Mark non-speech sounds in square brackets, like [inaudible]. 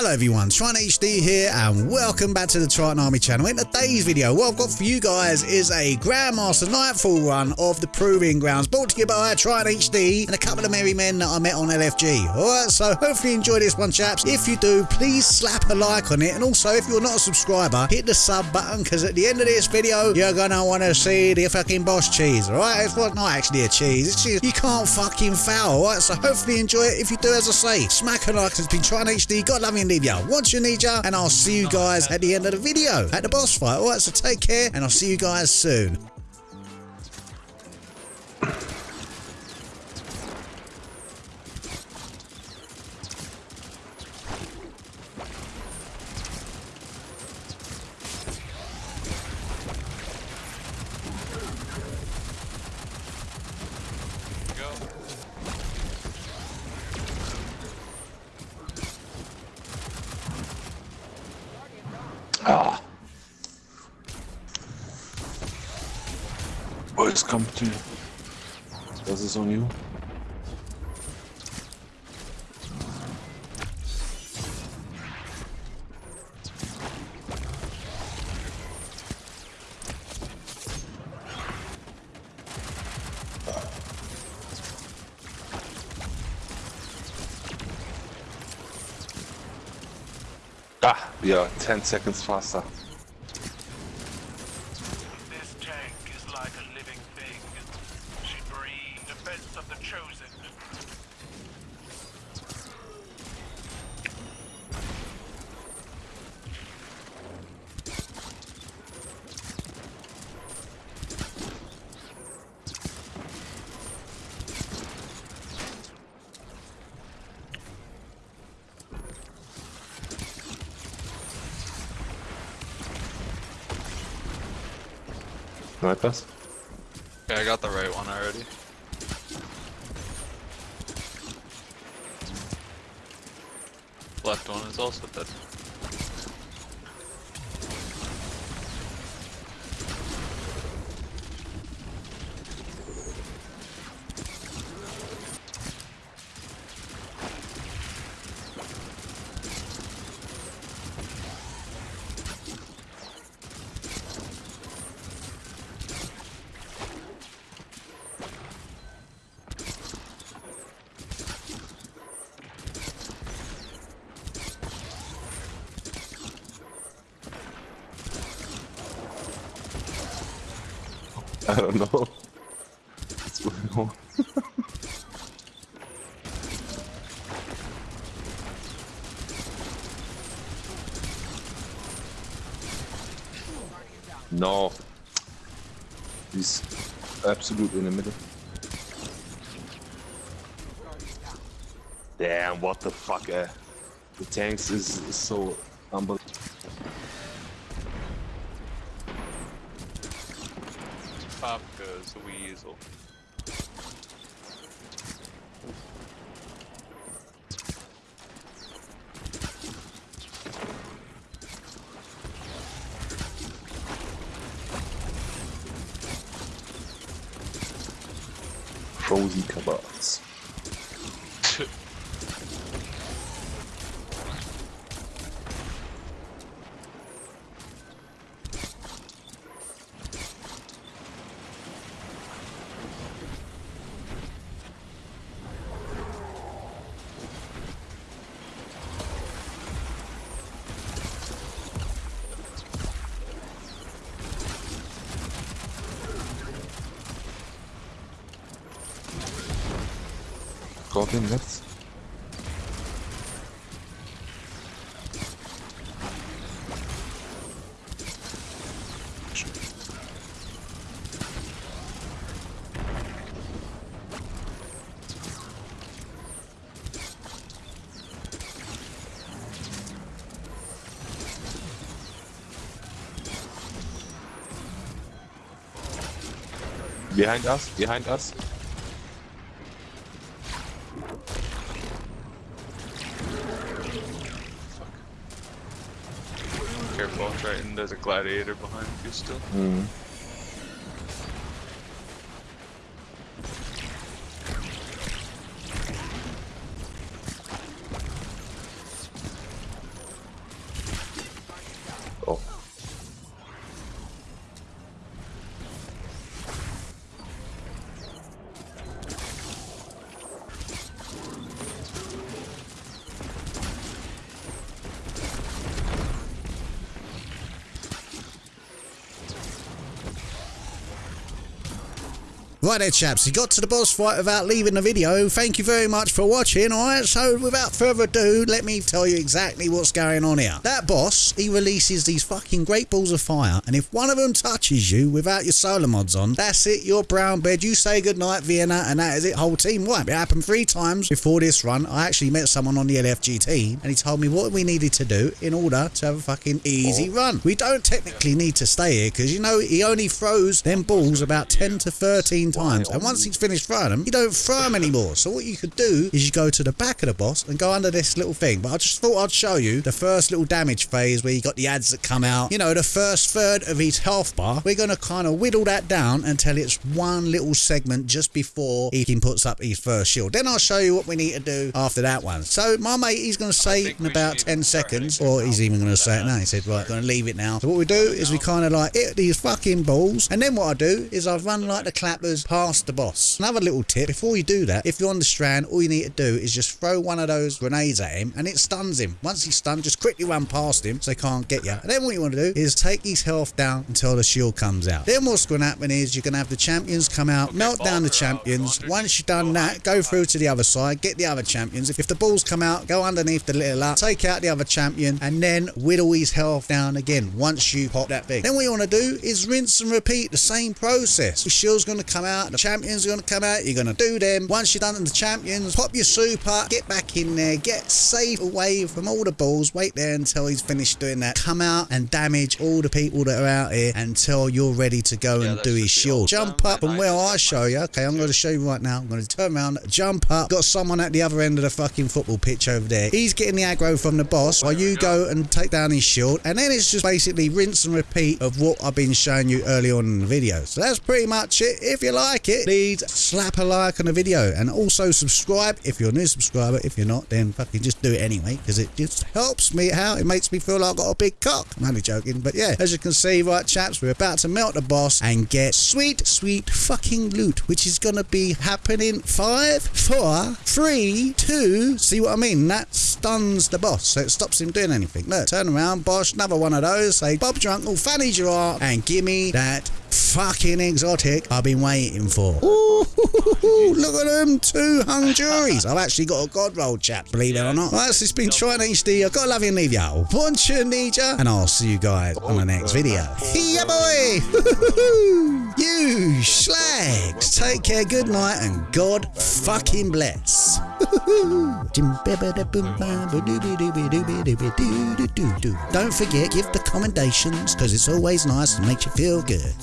Hello everyone, Triton HD here and welcome back to the Triton Army channel. In today's video, what I've got for you guys is a Grandmaster Nightfall run of the Proving Grounds brought to you by Triton HD and a couple of merry men that I met on LFG. Alright, so hopefully you enjoy this one chaps. If you do, please slap a like on it and also if you're not a subscriber, hit the sub button because at the end of this video, you're gonna want to see the fucking boss cheese, alright? It's not actually a cheese, it's cheese you can't fucking foul, alright? So hopefully you enjoy it. If you do, as I say, smack a like, it's been Triton HD, God love Once you need ya, and I'll see you guys at the end of the video, at the boss fight. Alright, so take care, and I'll see you guys soon. Boys, come to you. Das ist on you. Ah, we are 10 seconds faster. This tank is like a living thing. She breathed defense of the chosen. Snipers? Okay, I got the right one already. Left one is also dead. I don't know. What's going on? no. He's absolutely in the middle. Damn, what the fuck, eh? The tanks is, is so unbelievable. Pop goes the weasel. Frozen kebabs. Goblin rechts. Behind us, behind us. Triton, there's a gladiator behind you still. Mhm. Right there, chaps, he got to the boss fight without leaving the video. Thank you very much for watching, alright? So, without further ado, let me tell you exactly what's going on here. That boss, he releases these fucking great balls of fire, and if one of them touches you without your solar mods on, that's it, you're brown bed. You say goodnight, Vienna, and that is it, whole team wipe. It happened three times before this run. I actually met someone on the LFG team, and he told me what we needed to do in order to have a fucking easy oh. run. We don't technically need to stay here, because you know, he only throws them balls about 10 to 13 times, and once he's finished throwing them, you don't throw them anymore. So what you could do is you go to the back of the boss and go under this little thing. But I just thought I'd show you the first little damage phase where you got the ads that come out. You know, the first third of his health bar. We're going to kind of whittle that down until it's one little segment just before he can puts up his first shield. Then I'll show you what we need to do after that one. So my mate, he's going to say in about 10 seconds, or he's even going to say it now. He said, right, going to leave it now. So what we do is we kind of like hit these fucking balls, and then what I do is I run like the clappers past the boss. Another little tip, before you do that, if you're on the strand, all you need to do is just throw one of those grenades at him, and it stuns him. Once he's stunned, just quickly run past him so he can't get you. And then what you want to do is take his health down until the shield comes out. Then what's going to happen is you're going to have the champions come out, melt down the champions. Once you've done that, go through to the other side, get the other champions. If, if the balls come out, go underneath the little up, take out the other champion, and then whittle his health down again once you pop that thing. Then what you want to do is rinse and repeat the same process. The shield's going to come out, the champions are going to come out, you're going to do them. Once you're done with the champions, pop your super, get back in there, get safe away from all the balls, wait there until he's finished doing that. Come out and damage all the people that are out here until you're ready to go Yeah, and do his shield. Jump up and where I show you. Okay, I'm going to show you right now. I'm going to turn around, jump up. Got someone at the other end of the fucking football pitch over there. He's getting the aggro from the boss while you go and take down his shield. And then it's just basically rinse and repeat of what I've been showing you early on in the video. So that's pretty much it. If you like it, please slap a like on the video and also subscribe if you're a new subscriber. If you're not, then fucking just do it anyway because it just helps me out. It makes me feel like I've got a big cock. I'm only joking, but yeah, as you can see, right, chaps, we're about to melt the boss and get sweet, sweet fucking loot, which is gonna be happening five, four, three, two. See what I mean? That stuns the boss, so it stops him doing anything. Look, turn around, boss, another one of those. Say, Bob uncle, Fanny's your aunt, and give me that fucking exotic I've been waiting for. Ooh, [laughs] look at them two hung juries. I've actually got a god roll, chaps, believe it or not. Right, so it's been Triton HD. I've got to love you and leave you. Want you, need and I'll see you guys on the next video. Yeah, boy. [laughs] you slags. Take care, good night, and God fucking bless. Don't forget, give the commendations because it's always nice and makes you feel good.